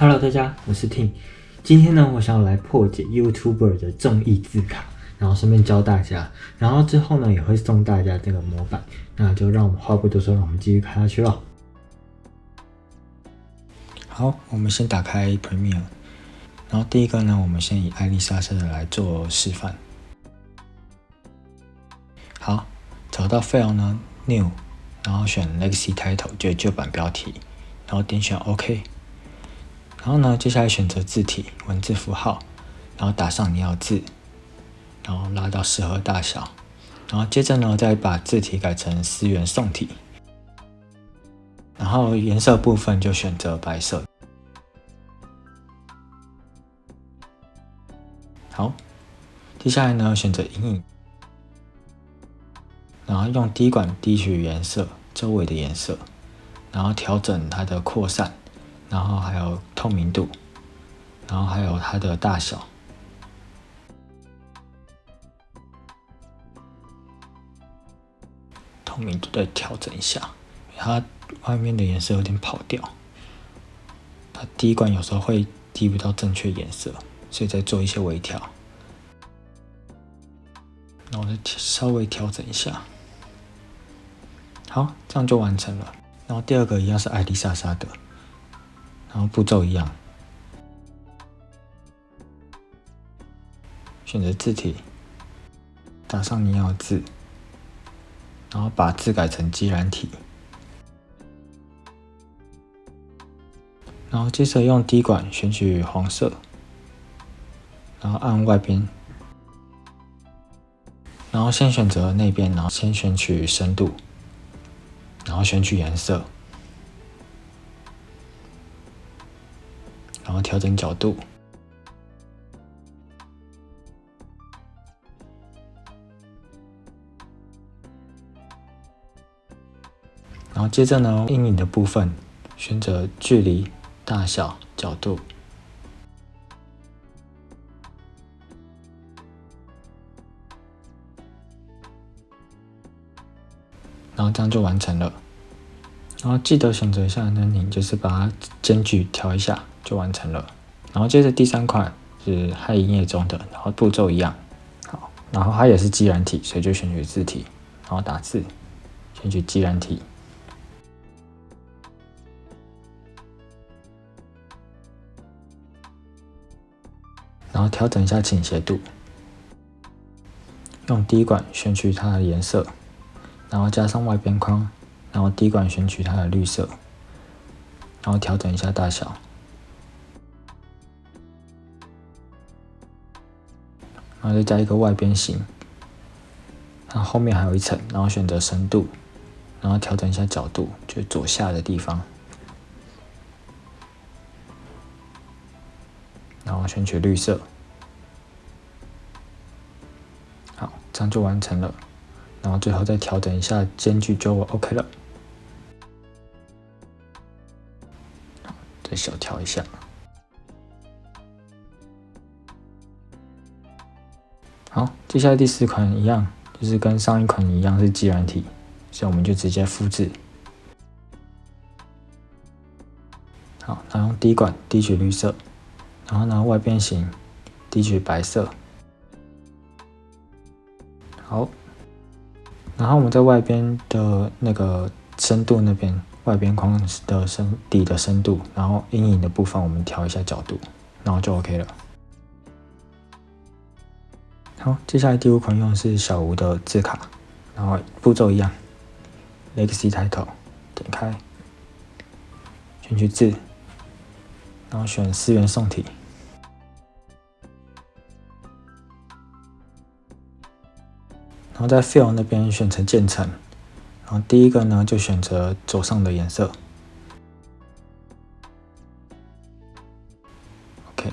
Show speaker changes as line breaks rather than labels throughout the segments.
Hello，大家，我是 Tim。今天呢，我想要来破解 YouTuber 的综艺字卡，然后顺便教大家，然后之后呢，也会送大家这个模板。那就让我们话不多说，让我们继续看下去喽。好，我们先打开 Premiere，然后第一个呢，我们先以艾丽莎莎的来做示范。好，找到 File 呢，New，然后选 Legacy Title，就旧版标题，然后点选 OK。然后呢，接下来选择字体、文字符号，然后打上你要字，然后拉到适合大小，然后接着呢，再把字体改成思源宋体，然后颜色部分就选择白色。好，接下来呢，选择阴影，然后用滴管滴取颜色周围的颜色，然后调整它的扩散。然后还有透明度，然后还有它的大小，透明度再调整一下，它外面的颜色有点跑掉，它第一关有时候会滴不到正确颜色，所以再做一些微调，然后再稍微调整一下，好，这样就完成了。然后第二个一样是艾丽莎莎的。然后步骤一样，选择字体，打上你要的字，然后把字改成基染体，然后接着用滴管选取黄色，然后按外边，然后先选择那边，然后先选取深度，然后选取颜色。然后调整角度，然后接着呢，阴影的部分选择距离、大小、角度，然后这样就完成了。然后记得选择一下呢，你就是把它间距调一下。就完成了，然后接着第三款是嗨营业中的，然后步骤一样，好，然后它也是基染体，所以就选取字体，然后打字，选取基染体，然后调整一下倾斜度，用滴管选取它的颜色，然后加上外边框，然后滴管选取它的绿色，然后调整一下大小。然后再加一个外边形，然后后面还有一层，然后选择深度，然后调整一下角度，就左下的地方，然后选取绿色，好，这样就完成了。然后最后再调整一下间距就 OK 了，再小调一下。好，接下来第四款一样，就是跟上一款一样是基软体，所以我们就直接复制。好，然后滴管滴取绿色，然后呢外边形滴取白色。好，然后我们在外边的那个深度那边，外边框的深底的深度，然后阴影的部分我们调一下角度，然后就 OK 了。好，接下来第五款用的是小吴的字卡，然后步骤一样，Legacy Title，点开，选取字，然后选思源宋体，然后在 Fill 那边选成渐层，然后第一个呢就选择左上的颜色，OK。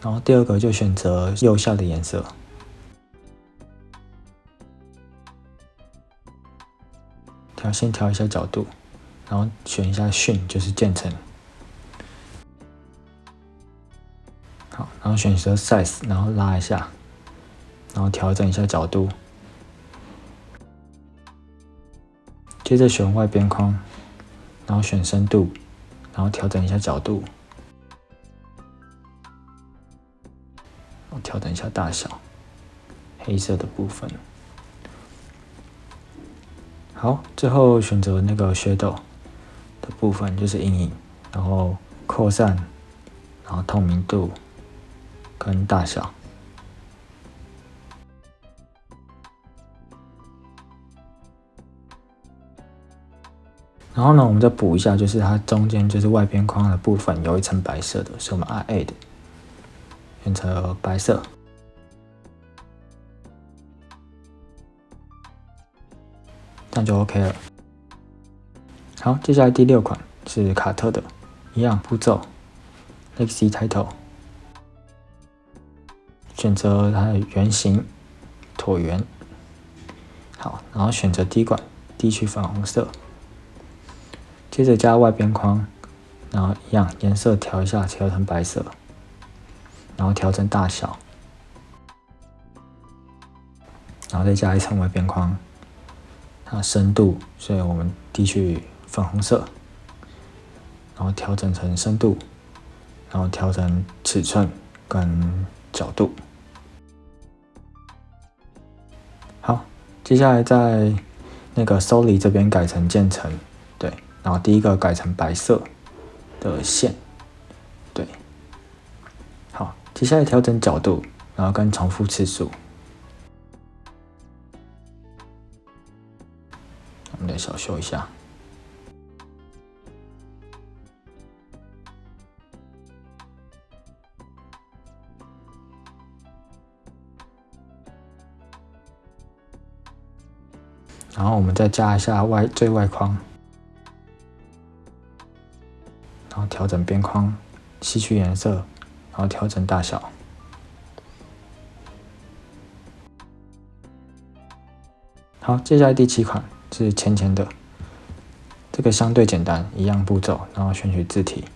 然后第二个就选择右下的颜色，调先调一下角度，然后选一下迅，就是渐层。好，然后选择 size，然后拉一下，然后调整一下角度。接着选外边框然后选深度然后调整一下角度。然后调整一下大小黑色的部分。好最后选择那个 shadow 的部分就是阴影然后扩散然后透明度跟大小。然后呢，我们再补一下，就是它中间就是外边框的部分有一层白色的，所以我们按 Add 选择白色，这样就 OK 了。好，接下来第六款是卡特的，一样步骤，Legacy Title，选择它的圆形椭圆，好，然后选择滴管，滴取粉红色。接着加外边框，然后一样颜色调一下，调成白色，然后调整大小，然后再加一层外边框，它深度，所以我们滴去粉红色，然后调整成深度，然后调整尺寸跟角度。好，接下来在那个 Soli 这边改成渐层。然后第一个改成白色的线，对，好，接下来调整角度，然后跟重复次数，我们再小修一下，然后我们再加一下外最外框。调整边框，吸取颜色，然后调整大小。好，接下来第七款是浅浅的，这个相对简单，一样步骤，然后选取字体，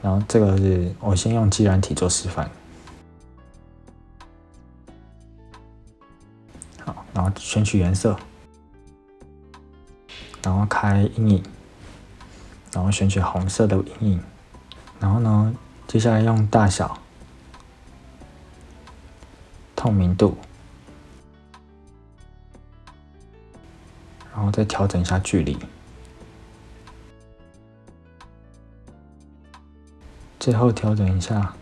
然后这个是我先用基染体做示范。好，然后选取颜色，然后开阴影。然后选取红色的阴影，然后呢，接下来用大小、透明度，然后再调整一下距离，最后调整一下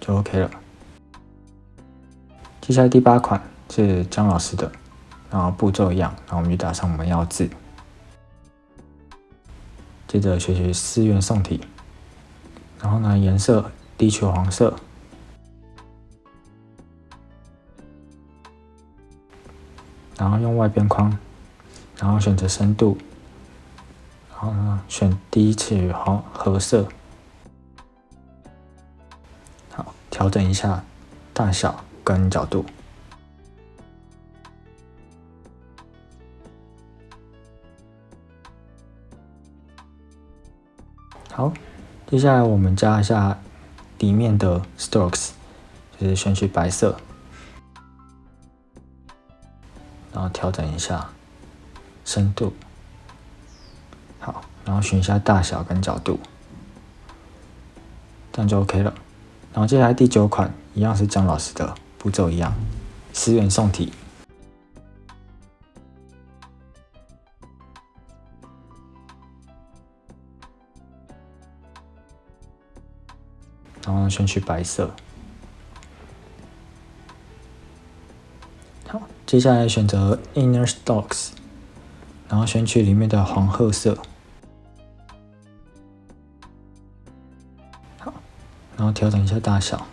就 OK 了。接下来第八款是张老师的，然后步骤一样，然后我们就打上我们要字。接着学习四元宋体，然后呢，颜色低取黄色，然后用外边框，然后选择深度，然后呢，选低取黄褐色，好，调整一下大小跟角度。好，接下来我们加一下底面的 strokes，就是选取白色，然后调整一下深度，好，然后选一下大小跟角度，这样就 OK 了。然后接下来第九款一样是姜老师的步骤一样，十元宋体。选取白色，好，接下来选择 Inner Stocks，然后选取里面的黄褐色，好，然后调整一下大小，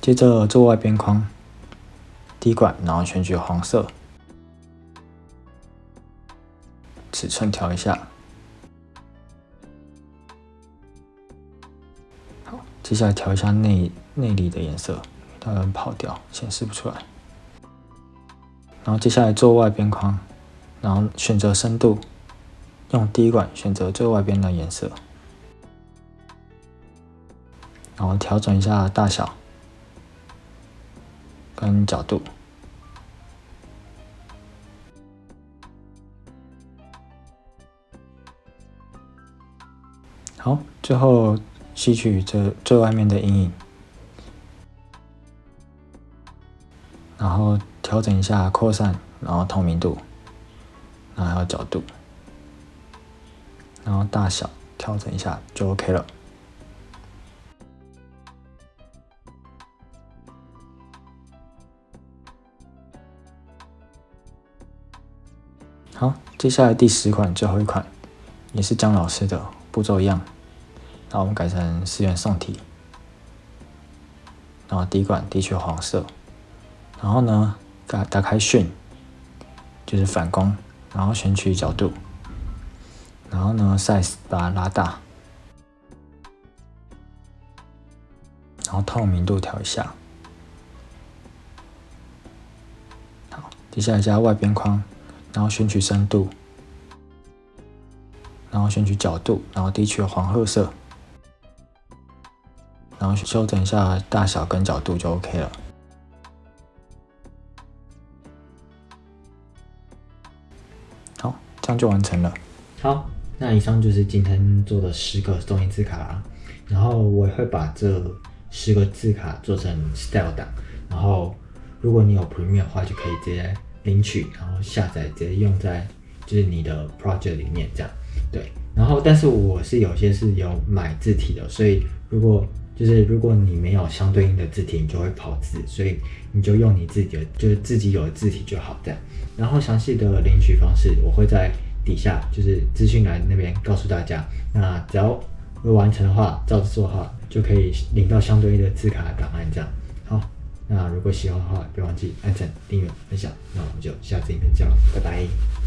接着做外边框，滴管，然后选取黄色，尺寸调一下。接下来调一下内内里的颜色，它有跑掉，显示不出来。然后接下来做外边框，然后选择深度，用滴管选择最外边的颜色，然后调整一下大小跟角度。好，最后。吸取这最外面的阴影，然后调整一下扩散，然后透明度，然后角度，然后大小调整一下就 OK 了。好，接下来第十款，最后一款，也是江老师的步骤一样。那我们改成四元宋体，然后滴管的确黄色，然后呢，打打开讯，就是反光，然后选取角度，然后呢，size 把它拉大，然后透明度调一下。好，接下来加外边框。然后选取深度，然后选取角度，然后低取黄褐色，然后修整一下大小跟角度就 OK 了。好，这样就完成了。好，那以上就是今天做的十个中英字卡啦，然后我会把这十个字卡做成 style 档，然后如果你有 Premiere 的话，就可以直接。领取，然后下载，直接用在就是你的 project 里面这样，对。然后，但是我是有些是有买字体的，所以如果就是如果你没有相对应的字体，你就会跑字，所以你就用你自己的就是自己有的字体就好这样。然后详细的领取方式，我会在底下就是资讯栏那边告诉大家。那只要会完成的话，照着做的话，就可以领到相对应的字卡档案这样。好。那如果喜欢的话，别忘记按赞、订阅、分享。那我们就下次影片见了，拜拜。